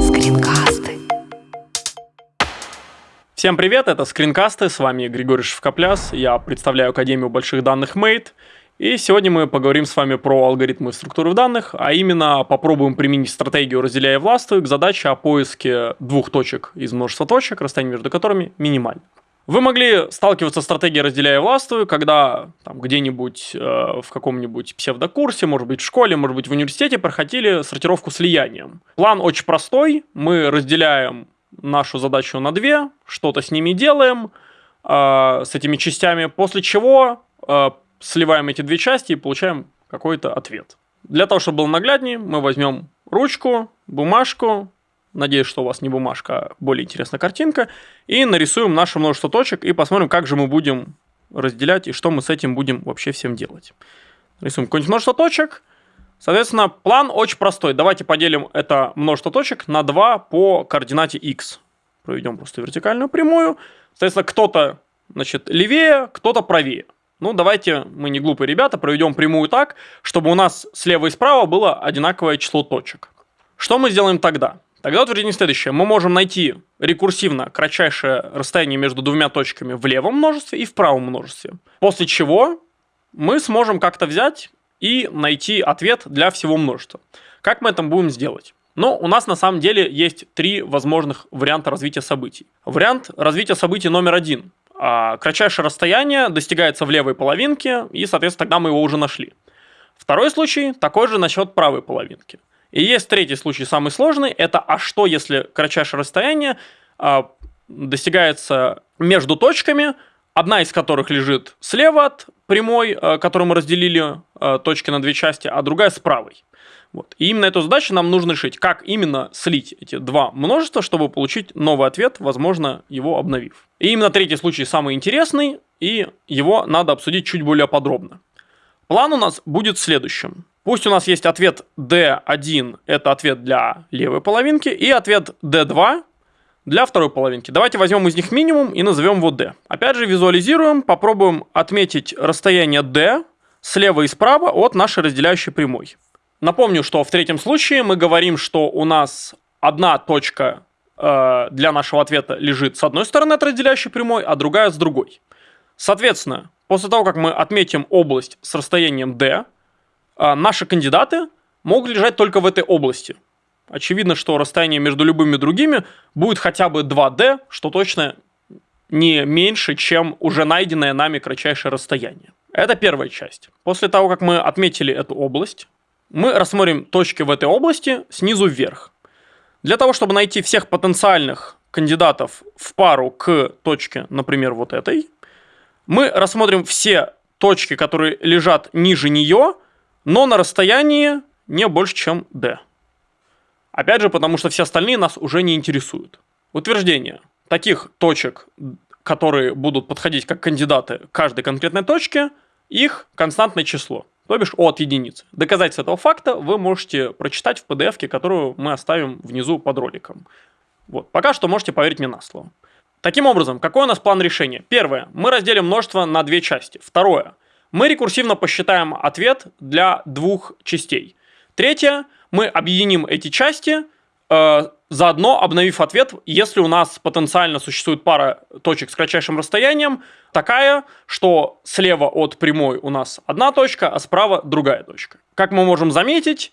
Скринкасты. Всем привет, это Скринкасты, с вами Григорий Шевкопляс, я представляю Академию больших данных Mate, и сегодня мы поговорим с вами про алгоритмы структуры данных, а именно попробуем применить стратегию «разделяя властвуй» к задаче о поиске двух точек из множества точек, расстояние между которыми минимально. Вы могли сталкиваться с стратегией «разделяя властвуй», когда там, где-нибудь э, в каком-нибудь псевдокурсе, может быть в школе, может быть в университете проходили сортировку слиянием. План очень простой, мы разделяем нашу задачу на две, что-то с ними делаем, э, с этими частями, после чего э, сливаем эти две части и получаем какой-то ответ. Для того, чтобы было нагляднее, мы возьмем ручку, бумажку, надеюсь, что у вас не бумажка, а более интересная картинка, и нарисуем наше множество точек и посмотрим, как же мы будем разделять и что мы с этим будем вообще всем делать. Рисуем какое-нибудь множество точек. Соответственно, план очень простой. Давайте поделим это множество точек на 2 по координате x. Проведем просто вертикальную прямую. Соответственно, кто-то значит, левее, кто-то правее. Ну, давайте, мы не глупые ребята, проведем прямую так, чтобы у нас слева и справа было одинаковое число точек. Что мы сделаем тогда? Тогда утверждение следующее. Мы можем найти рекурсивно кратчайшее расстояние между двумя точками в левом множестве и в правом множестве. После чего мы сможем как-то взять и найти ответ для всего множества. Как мы это будем сделать? Но у нас на самом деле есть три возможных варианта развития событий. Вариант развития событий номер один – а, кратчайшее расстояние достигается в левой половинке, и, соответственно, тогда мы его уже нашли. Второй случай такой же насчет правой половинки. И есть третий случай, самый сложный, это а что, если кратчайшее расстояние а, достигается между точками, одна из которых лежит слева от прямой, а, которую мы разделили а, точки на две части, а другая с правой. Вот. И именно эту задачу нам нужно решить, как именно слить эти два множества, чтобы получить новый ответ, возможно, его обновив. И именно третий случай самый интересный, и его надо обсудить чуть более подробно. План у нас будет следующим. Пусть у нас есть ответ D1, это ответ для левой половинки, и ответ D2 для второй половинки. Давайте возьмем из них минимум и назовем его D. Опять же визуализируем, попробуем отметить расстояние D слева и справа от нашей разделяющей прямой. Напомню, что в третьем случае мы говорим, что у нас одна точка э, для нашего ответа лежит с одной стороны от разделяющей прямой, а другая с другой. Соответственно, после того, как мы отметим область с расстоянием d, наши кандидаты могут лежать только в этой области. Очевидно, что расстояние между любыми другими будет хотя бы 2d, что точно не меньше, чем уже найденное нами кратчайшее расстояние. Это первая часть. После того, как мы отметили эту область, мы рассмотрим точки в этой области снизу вверх. Для того, чтобы найти всех потенциальных кандидатов в пару к точке, например, вот этой, мы рассмотрим все точки, которые лежат ниже нее, но на расстоянии не больше, чем d. Опять же, потому что все остальные нас уже не интересуют. Утверждение. Таких точек, которые будут подходить как кандидаты каждой конкретной точке, их константное число то бишь от единицы. Доказательство этого факта вы можете прочитать в PDF, которую мы оставим внизу под роликом. Вот. Пока что можете поверить мне на слово. Таким образом, какой у нас план решения? Первое. Мы разделим множество на две части. Второе. Мы рекурсивно посчитаем ответ для двух частей. Третье. Мы объединим эти части э, заодно обновив ответ, если у нас потенциально существует пара точек с кратчайшим расстоянием, такая, что слева от прямой у нас одна точка, а справа другая точка. Как мы можем заметить,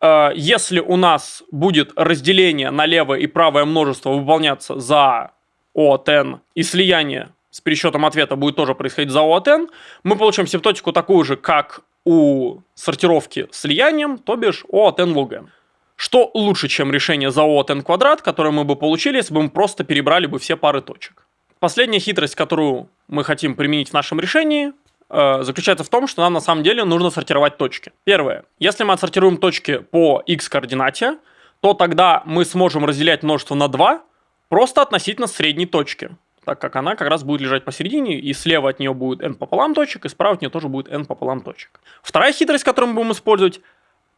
э, если у нас будет разделение на левое и правое множество выполняться за от n и слияние с пересчетом ответа будет тоже происходить за n, мы получим симптотику такую же, как у сортировки слиянием, то бишь O от n log n. Что лучше, чем решение за от n квадрат, которое мы бы получили, если бы мы просто перебрали бы все пары точек. Последняя хитрость, которую мы хотим применить в нашем решении, э, заключается в том, что нам на самом деле нужно сортировать точки. Первое. Если мы отсортируем точки по x координате, то тогда мы сможем разделять множество на 2 просто относительно средней точки, так как она как раз будет лежать посередине, и слева от нее будет n пополам точек, и справа от нее тоже будет n пополам точек. Вторая хитрость, которую мы будем использовать,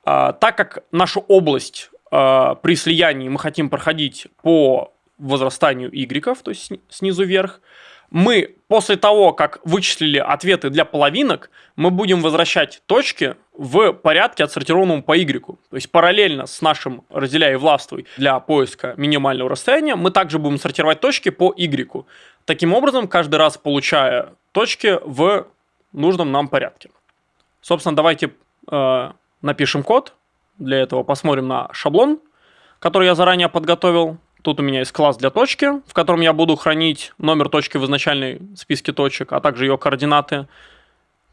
а, так как нашу область а, при слиянии мы хотим проходить по возрастанию y, то есть снизу вверх, мы после того, как вычислили ответы для половинок, мы будем возвращать точки в порядке, отсортированном по Y. То есть параллельно с нашим разделяй и властвуй для поиска минимального расстояния, мы также будем сортировать точки по Y. Таким образом, каждый раз получая точки в нужном нам порядке. Собственно, давайте э, напишем код. Для этого посмотрим на шаблон, который я заранее подготовил. Тут у меня есть класс для точки, в котором я буду хранить номер точки в изначальной списке точек, а также ее координаты.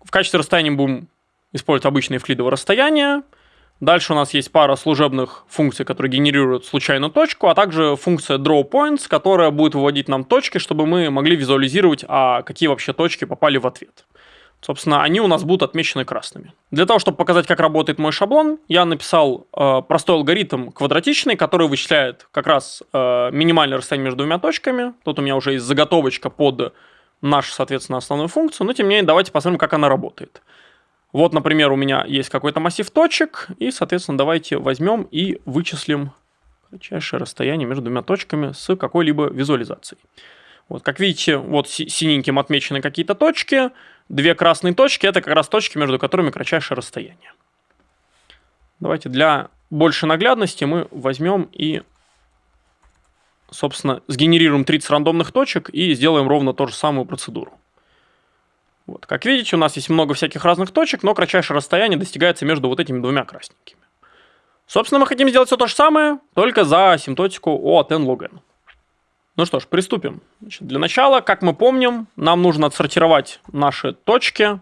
В качестве расстояния будем использовать обычные евклидово расстояния. Дальше у нас есть пара служебных функций, которые генерируют случайную точку, а также функция drawPoints, которая будет выводить нам точки, чтобы мы могли визуализировать, а какие вообще точки попали в ответ. Собственно, они у нас будут отмечены красными. Для того, чтобы показать, как работает мой шаблон, я написал э, простой алгоритм квадратичный, который вычисляет как раз э, минимальное расстояние между двумя точками. Тут у меня уже есть заготовочка под нашу, соответственно, основную функцию, но тем не менее давайте посмотрим, как она работает. Вот, например, у меня есть какой-то массив точек, и, соответственно, давайте возьмем и вычислим кратчайшее расстояние между двумя точками с какой-либо визуализацией. Вот, как видите, вот синеньким отмечены какие-то точки, Две красные точки – это как раз точки, между которыми кратчайшее расстояние. Давайте для большей наглядности мы возьмем и, собственно, сгенерируем 30 рандомных точек и сделаем ровно ту же самую процедуру. Вот, как видите, у нас есть много всяких разных точек, но кратчайшее расстояние достигается между вот этими двумя красненькими. Собственно, мы хотим сделать все то же самое, только за асимптотику O от n log n. Ну что ж, приступим. Значит, для начала, как мы помним, нам нужно отсортировать наши точки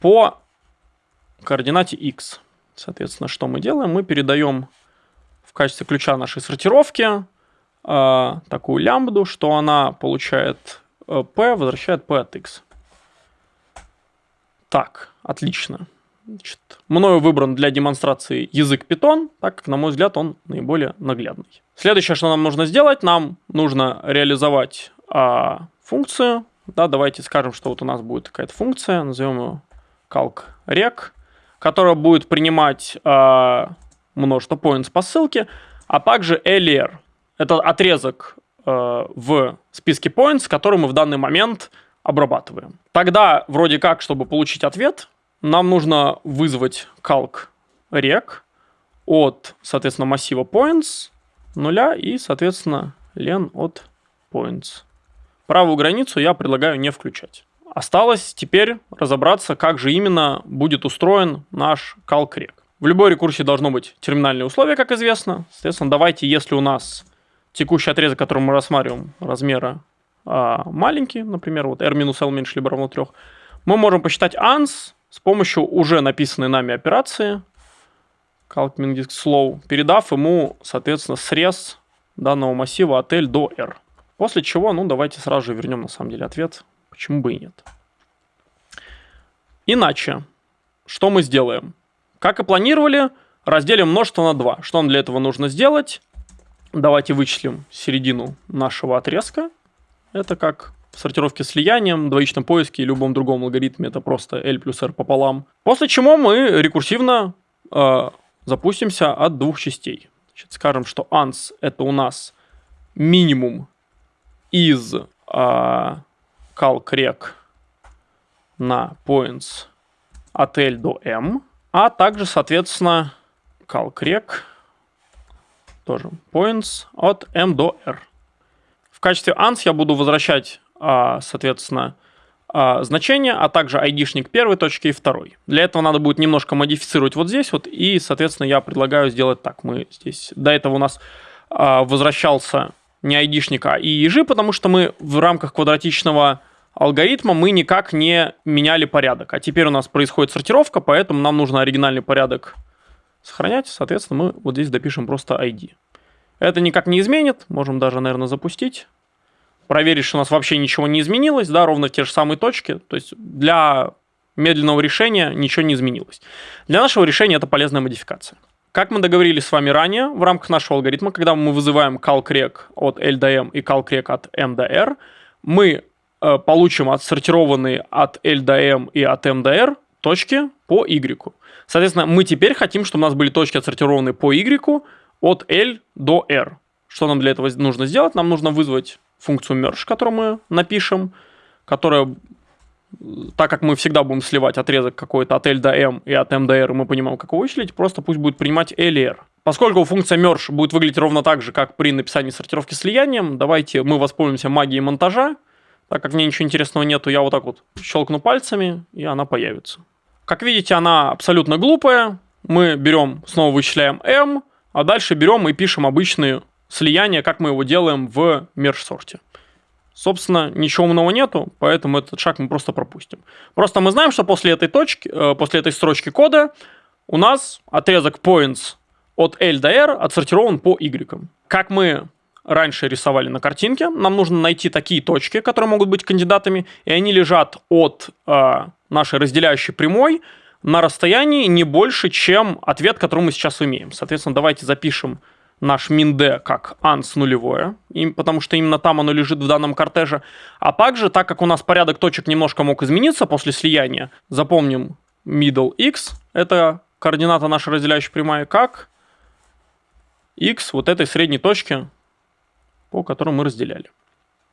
по координате x. Соответственно, что мы делаем? Мы передаем в качестве ключа нашей сортировки э, такую лямбду, что она получает э, p, возвращает p от x. Так, отлично. Значит, мною выбран для демонстрации язык Python, так как, на мой взгляд, он наиболее наглядный. Следующее, что нам нужно сделать, нам нужно реализовать а, функцию. Да, давайте скажем, что вот у нас будет какая-то функция, назовем ее calcrec, которая будет принимать а, множество points по ссылке, а также ler. Это отрезок а, в списке points, который мы в данный момент обрабатываем. Тогда, вроде как, чтобы получить ответ, нам нужно вызвать calc rec от, соответственно, массива points нуля и, соответственно, len от points. Правую границу я предлагаю не включать. Осталось теперь разобраться, как же именно будет устроен наш calc rec. В любой рекурсии должно быть терминальное условие, как известно. Соответственно, давайте, если у нас текущий отрезок, который мы рассматриваем, размера а, маленький, например, вот r минус l меньше либо равно 3, мы можем посчитать ans с помощью уже написанной нами операции calcming disk slow, передав ему, соответственно, срез данного массива от L до R. После чего, ну, давайте сразу же вернем, на самом деле, ответ. Почему бы и нет. Иначе, что мы сделаем? Как и планировали, разделим множество на 2. Что нам для этого нужно сделать? Давайте вычислим середину нашего отрезка. Это как сортировке слиянием, двоичном поиске и любом другом алгоритме это просто L плюс R пополам. После чего мы рекурсивно э, запустимся от двух частей. Значит, скажем, что ans это у нас минимум из э, calcrec на points от L до M, а также, соответственно, calcrec тоже points от M до R. В качестве ans я буду возвращать соответственно, а, значение, а также айдишник первой точки и второй. Для этого надо будет немножко модифицировать вот здесь вот, и, соответственно, я предлагаю сделать так. Мы здесь, до этого у нас а, возвращался не айдишник, а ИИЖ, потому что мы в рамках квадратичного алгоритма мы никак не меняли порядок. А теперь у нас происходит сортировка, поэтому нам нужно оригинальный порядок сохранять. Соответственно, мы вот здесь допишем просто ID. Это никак не изменит. Можем даже, наверное, запустить проверить, что у нас вообще ничего не изменилось, да, ровно в те же самые точки. То есть для медленного решения ничего не изменилось. Для нашего решения это полезная модификация. Как мы договорились с вами ранее, в рамках нашего алгоритма, когда мы вызываем calcrec от L до M и calcrec от M до R, мы э, получим отсортированные от L до M и от M до R точки по Y. Соответственно, мы теперь хотим, чтобы у нас были точки отсортированные по Y от L до R. Что нам для этого нужно сделать? Нам нужно вызвать функцию merge, которую мы напишем, которая, так как мы всегда будем сливать отрезок какой-то от L до M и от M до R, мы понимаем, как его вычислить, просто пусть будет принимать L и R. Поскольку функция merge будет выглядеть ровно так же, как при написании сортировки слиянием, давайте мы воспользуемся магией монтажа. Так как мне ничего интересного нету, я вот так вот щелкну пальцами, и она появится. Как видите, она абсолютно глупая. Мы берем, снова вычисляем m, а дальше берем и пишем обычные слияния, как мы его делаем в мерж-сорте. Собственно, ничего умного нету, поэтому этот шаг мы просто пропустим. Просто мы знаем, что после этой точки, э, после этой строчки кода у нас отрезок points от L до R отсортирован по Y. Как мы раньше рисовали на картинке, нам нужно найти такие точки, которые могут быть кандидатами, и они лежат от э, нашей разделяющей прямой на расстоянии не больше, чем ответ, который мы сейчас имеем. Соответственно, давайте запишем наш min как ans нулевое, потому что именно там оно лежит в данном кортеже. А также, так как у нас порядок точек немножко мог измениться после слияния, запомним middle x, это координата нашей разделяющей прямая, как x вот этой средней точки, по которой мы разделяли.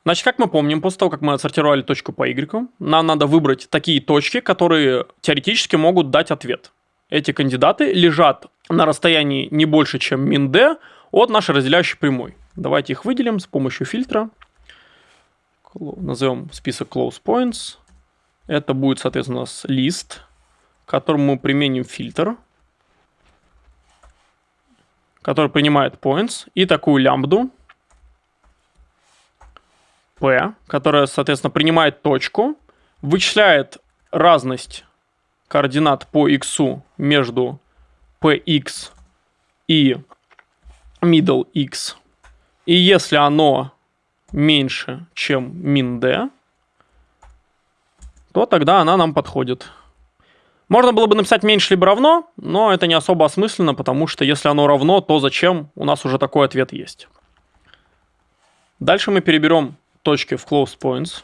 Значит, как мы помним, после того, как мы отсортировали точку по y, нам надо выбрать такие точки, которые теоретически могут дать ответ. Эти кандидаты лежат на расстоянии не больше, чем min d от нашей разделяющей прямой. Давайте их выделим с помощью фильтра. Назовем список close points. Это будет, соответственно, у нас лист, к которому мы применим фильтр, который принимает points, и такую лямбду, P, которая, соответственно, принимает точку, вычисляет разность координат по x между px и middle x. И если оно меньше, чем min d, то тогда она нам подходит. Можно было бы написать меньше либо равно, но это не особо осмысленно, потому что если оно равно, то зачем? У нас уже такой ответ есть. Дальше мы переберем точки в close points.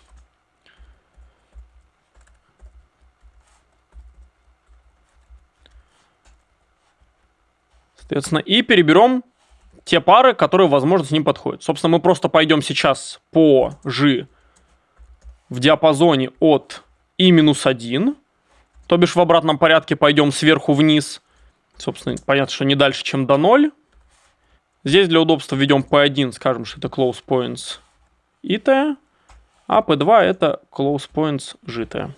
Соответственно, и переберем те пары, которые, возможно, с ним подходят. Собственно, мы просто пойдем сейчас по G в диапазоне от и минус 1, то бишь в обратном порядке пойдем сверху вниз. Собственно, понятно, что не дальше, чем до 0. Здесь для удобства введем P1, скажем, что это close points ит, а P2 это close points житое.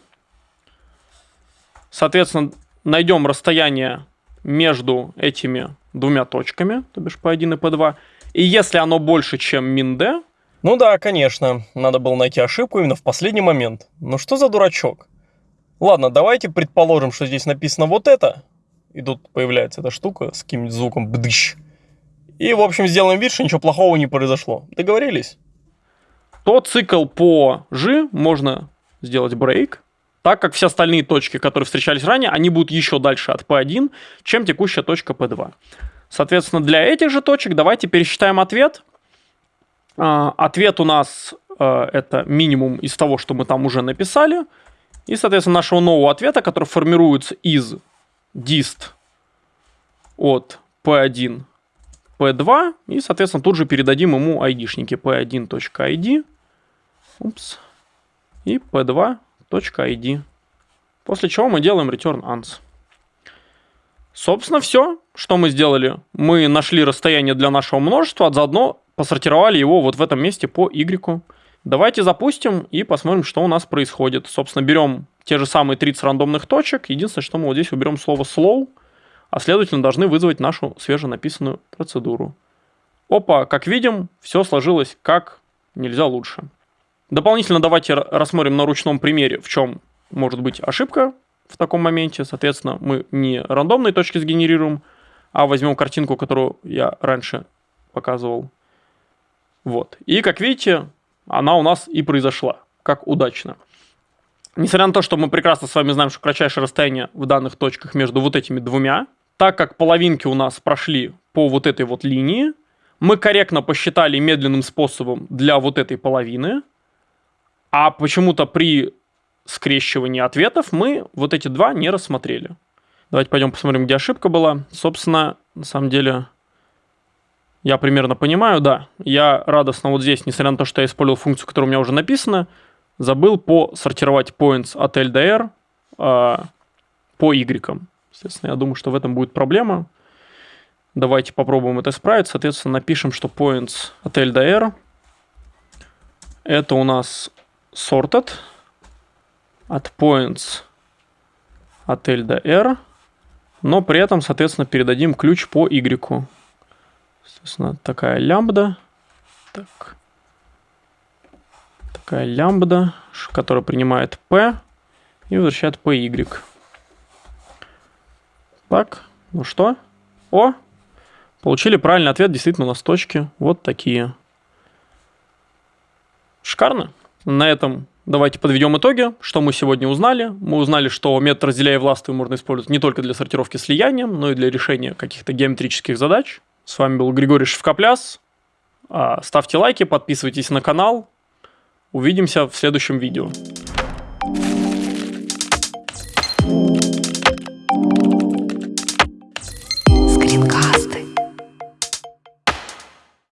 Соответственно, найдем расстояние между этими двумя точками, то бишь P1 и P2. И если оно больше, чем min d... Ну да, конечно, надо было найти ошибку именно в последний момент. Ну что за дурачок? Ладно, давайте предположим, что здесь написано вот это. И тут появляется эта штука с каким-нибудь звуком бдыщ. И, в общем, сделаем вид, что ничего плохого не произошло. Договорились? то цикл по G можно сделать брейк, так как все остальные точки, которые встречались ранее, они будут еще дальше от P1, чем текущая точка P2. Соответственно, для этих же точек давайте пересчитаем ответ. А, ответ у нас а, это минимум из того, что мы там уже написали. И, соответственно, нашего нового ответа, который формируется из dist от P1 P2. И, соответственно, тут же передадим ему айдишники p1.id Упс. И p2.id. После чего мы делаем return ans. Собственно, все, что мы сделали. Мы нашли расстояние для нашего множества, а заодно посортировали его вот в этом месте по y. Давайте запустим и посмотрим, что у нас происходит. Собственно, берем те же самые 30 рандомных точек. Единственное, что мы вот здесь уберем слово slow, а следовательно должны вызвать нашу свеженаписанную процедуру. Опа, как видим, все сложилось как нельзя лучше. Дополнительно давайте рассмотрим на ручном примере, в чем может быть ошибка в таком моменте. Соответственно, мы не рандомные точки сгенерируем, а возьмем картинку, которую я раньше показывал. Вот. И, как видите, она у нас и произошла, как удачно. Несмотря на то, что мы прекрасно с вами знаем, что кратчайшее расстояние в данных точках между вот этими двумя, так как половинки у нас прошли по вот этой вот линии, мы корректно посчитали медленным способом для вот этой половины – а почему-то при скрещивании ответов мы вот эти два не рассмотрели. Давайте пойдем посмотрим, где ошибка была. Собственно, на самом деле, Я примерно понимаю, да. Я радостно вот здесь, несмотря на то, что я использовал функцию, которая у меня уже написана, забыл посортировать points от LDR э, по Y. Соответственно, я думаю, что в этом будет проблема. Давайте попробуем это исправить. Соответственно, напишем, что points от LDR это у нас sorted от points от LDR, но при этом, соответственно, передадим ключ по Y. Соответственно, такая лямбда. Так. Такая лямбда, которая принимает P и возвращает PY. Так, ну что? О, получили правильный ответ, действительно, у нас точки вот такие. Шикарно. На этом давайте подведем итоги. Что мы сегодня узнали? Мы узнали, что метод разделяя властвуй можно использовать не только для сортировки слиянием, но и для решения каких-то геометрических задач. С вами был Григорий Шевкопляс. А, ставьте лайки, подписывайтесь на канал. Увидимся в следующем видео.